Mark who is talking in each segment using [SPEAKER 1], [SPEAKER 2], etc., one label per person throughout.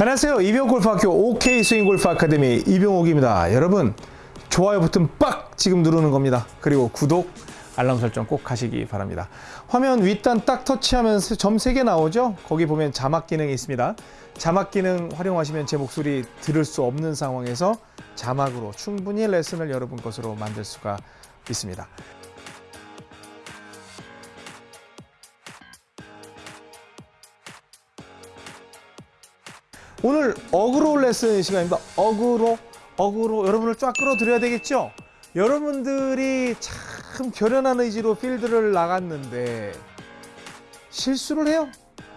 [SPEAKER 1] 안녕하세요. 이병골프학교 OK 스윙골프 아카데미 이병옥입니다. 여러분 좋아요 버튼 빡 지금 누르는 겁니다. 그리고 구독 알람 설정 꼭 하시기 바랍니다. 화면 윗단 딱 터치하면 점 3개 나오죠? 거기 보면 자막 기능이 있습니다. 자막 기능 활용하시면 제 목소리 들을 수 없는 상황에서 자막으로 충분히 레슨을 여러분 것으로 만들 수가 있습니다. 오늘 어그로 레슨 시간입니다. 어그로, 어그로 여러분을 쫙 끌어들여야 되겠죠? 여러분들이 참 결연한 의지로 필드를 나갔는데 실수를 해요.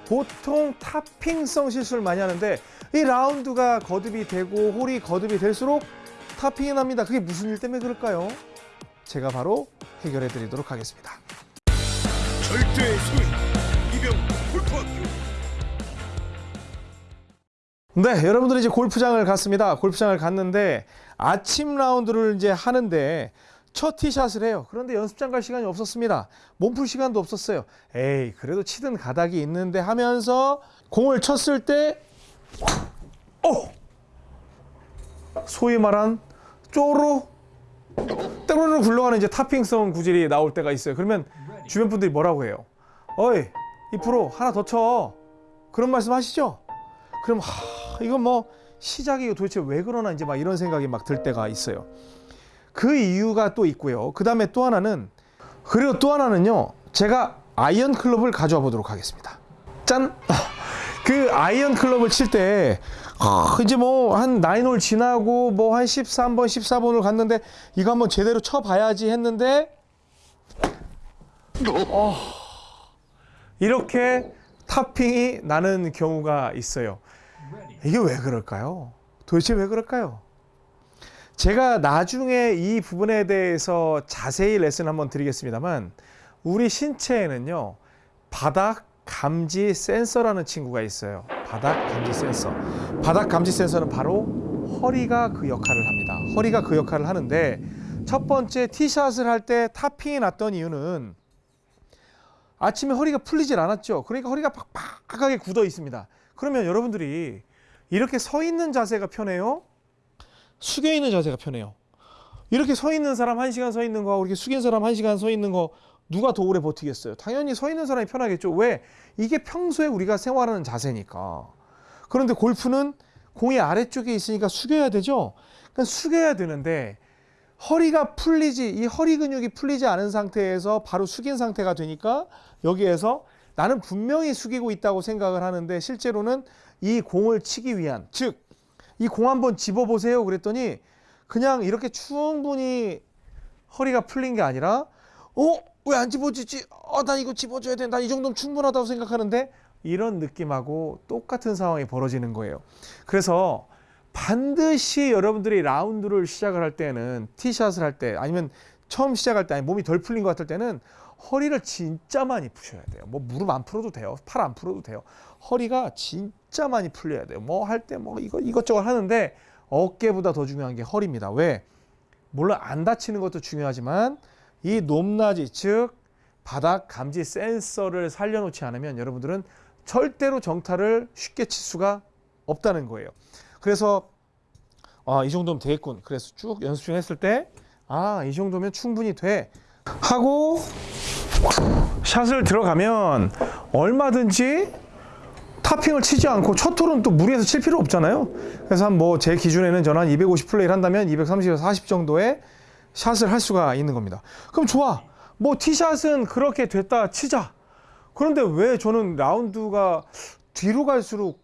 [SPEAKER 1] 보통 topping성 실수를 많이 하는데 이 라운드가 거듭이 되고 홀이 거듭이 될수록 topping이 납니다. 그게 무슨 일 때문에 그럴까요? 제가 바로 해결해 드리도록 하겠습니다.
[SPEAKER 2] 절대
[SPEAKER 1] 네, 여러분들이 이제 골프장을 갔습니다. 골프장을 갔는데 아침 라운드를 이제 하는데 첫 티샷을 해요. 그런데 연습장 갈 시간이 없었습니다. 몸풀 시간도 없었어요. 에이, 그래도 치든 가닥이 있는데 하면서 공을 쳤을 때, 어! 소위 말한 쪼로, 때로는 굴러가는 이제 타핑성 구질이 나올 때가 있어요. 그러면 주변 분들이 뭐라고 해요? 어이, 이 프로 하나 더 쳐. 그런 말씀 하시죠? 그럼 하, 이건 뭐 시작이 도대체 왜 그러나 이제 막 이런 생각이 막 들 때가 있어요. 그 이유가 또 있고요. 그 다음에 또 하나는 그리고 또 하나는요. 제가 아이언 클럽을 가져와 보도록 하겠습니다. 짠. 그 아이언 클럽을 칠때 이제 뭐 한 nine hole 지나고 뭐 한 13번, 14번을 갔는데 이거 한번 제대로 쳐 봐야지 했는데 어, 이렇게 타핑이 나는 경우가 있어요. 이게 왜 그럴까요? 도대체 왜 그럴까요? 제가 나중에 이 부분에 대해서 자세히 레슨 한번 드리겠습니다만 우리 신체에는요 바닥 감지 센서라는 친구가 있어요. 바닥 감지 센서. 바닥 감지 센서는 바로 허리가 그 역할을 합니다. 허리가 그 역할을 하는데 첫 번째 티샷을 할때 타핑이 났던 이유는 아침에 허리가 풀리질 않았죠. 그러니까 허리가 팍팍하게 굳어 있습니다. 그러면 여러분들이 이렇게 서 있는 자세가 편해요? 숙여 있는 자세가 편해요. 이렇게 서 있는 사람 한 시간 서 있는 거하고 이렇게 숙인 사람 한 시간 서 있는 거 누가 더 오래 버티겠어요? 당연히 서 있는 사람이 편하겠죠. 왜? 이게 평소에 우리가 생활하는 자세니까. 그런데 골프는 공이 아래쪽에 있으니까 숙여야 되죠. 그러니까 숙여야 되는데 허리가 풀리지 이 허리 근육이 풀리지 않은 상태에서 바로 숙인 상태가 되니까 여기에서 나는 분명히 숙이고 있다고 생각을 하는데 실제로는 이 공을 치기 위한 즉 이 공 한번 집어 보세요 그랬더니 그냥 이렇게 충분히 허리가 풀린 게 아니라 어? 왜 안 집어지지? 어, 난 이거 집어줘야 돼. 난이 정도면 충분하다고 생각하는데 이런 느낌하고 똑같은 상황이 벌어지는 거예요. 그래서 반드시 여러분들이 라운드를 시작을 할 때는 티샷을 할 때 아니면 처음 시작할 때 아니 몸이 덜 풀린 것 같을 때는 허리를 진짜 많이 푸셔야 돼요. 뭐 무릎 안 풀어도 돼요. 팔 안 풀어도 돼요. 허리가 진짜 많이 풀려야 돼요. 뭐 할 때뭐 이거 이것저것 하는데 어깨보다 더 중요한 게 허리입니다. 왜? 물론 안 다치는 것도 중요하지만 이 높낮이 즉 바닥 감지 센서를 살려놓지 않으면 여러분들은 절대로 정타를 쉽게 칠 수가 없다는 거예요. 그래서 아, 이 정도면 되겠군. 그래서 쭉 연습 중 했을 때 아, 이 정도면 충분히 돼. 하고 샷을 들어가면 얼마든지 타핑을 치지 않고 첫 홀은 또 무리해서 칠 필요 없잖아요. 그래서 한 뭐 제 기준에는 저는 한 250 플레이를 한다면 230에서 40 정도의 샷을 할 수가 있는 겁니다. 그럼 좋아. 뭐 티샷은 그렇게 됐다 치자. 그런데 왜 저는 라운드가 뒤로 갈수록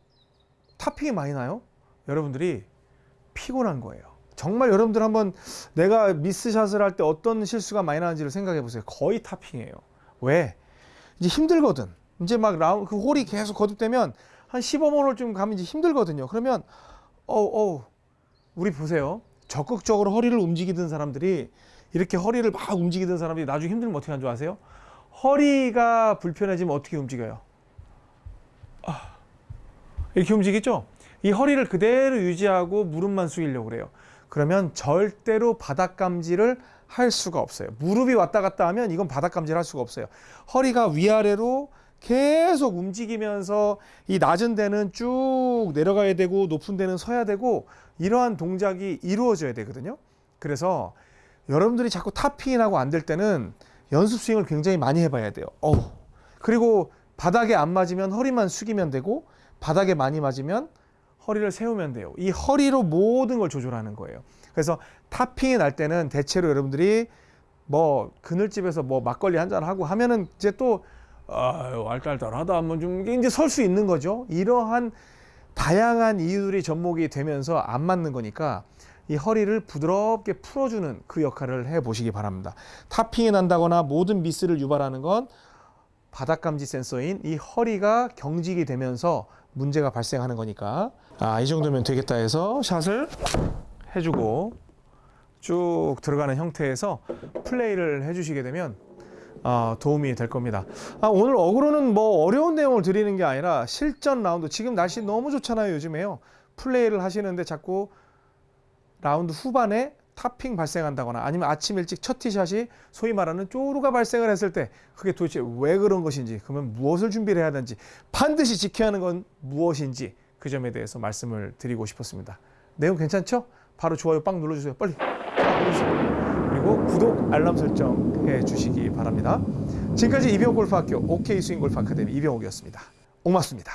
[SPEAKER 1] 타핑이 많이 나요? 여러분들이 피곤한 거예요. 정말 여러분들 한번 내가 미스샷을 할 때 어떤 실수가 많이 나는지를 생각해 보세요. 거의 타핑이에요. 왜? 이제 힘들거든. 이제 막 라운 그 홀이 계속 거듭되면 한 15번 홀쯤 가면 이제 힘들거든요. 그러면 어어 우리 보세요. 적극적으로 허리를 움직이던 사람들이 이렇게 허리를 막 움직이던 사람들이 나중에 힘들면 어떻게 하는 줄 아세요? 허리가 불편해지면 어떻게 움직여요? 아, 이렇게 움직이죠? 이 허리를 그대로 유지하고 무릎만 숙이려고 그래요. 그러면 절대로 바닥 감지를 할 수가 없어요. 무릎이 왔다 갔다 하면 이건 바닥 감지를 할 수가 없어요. 허리가 위아래로 계속 움직이면서 이 낮은 데는 쭉 내려가야 되고 높은 데는 서야 되고 이러한 동작이 이루어져야 되거든요. 그래서 여러분들이 자꾸 탑핑하고 안 될 때는 연습 스윙을 굉장히 많이 해봐야 돼요. 어우. 그리고 바닥에 안 맞으면 허리만 숙이면 되고 바닥에 많이 맞으면 허리를 세우면 돼요. 이 허리로 모든 걸 조절하는 거예요. 그래서 탑핑이 날 때는 대체로 여러분들이 뭐 그늘집에서 뭐 막걸리 한 잔 하고 하면은 이제 또 아유 알딸딸하다 하면 좀 이제 설 수 있는 거죠. 이러한 다양한 이유들이 접목이 되면서 안 맞는 거니까 이 허리를 부드럽게 풀어주는 그 역할을 해 보시기 바랍니다. 탑핑이 난다거나 모든 미스를 유발하는 건 바닥 감지 센서인 이 허리가 경직이 되면서 문제가 발생하는 거니까 아, 이 정도면 되겠다 해서 샷을 해주고 쭉 들어가는 형태에서 플레이를 해주시게 되면 아, 도움이 될 겁니다. 아, 오늘 어그로는 뭐 어려운 내용을 드리는 게 아니라 실전 라운드 지금 날씨 너무 좋잖아요 요즘에요. 플레이를 하시는데 자꾸 라운드 후반에 탑핑 발생한다거나 아니면 아침 일찍 첫 티샷이 소위 말하는 쪼루가 발생을 했을 때 그게 도대체 왜 그런 것인지 그러면 무엇을 준비를 해야 되는지 반드시 지켜야 하는 건 무엇인지 그 점에 대해서 말씀을 드리고 싶었습니다. 내용 괜찮죠? 바로 좋아요 빵 눌러주세요. 빨리. 그리고 구독 알람 설정 해 주시기 바랍니다. 지금까지 이병옥 골프학교 OK 스윙 골프 아카데미 이병옥이었습니다. 고맙습니다.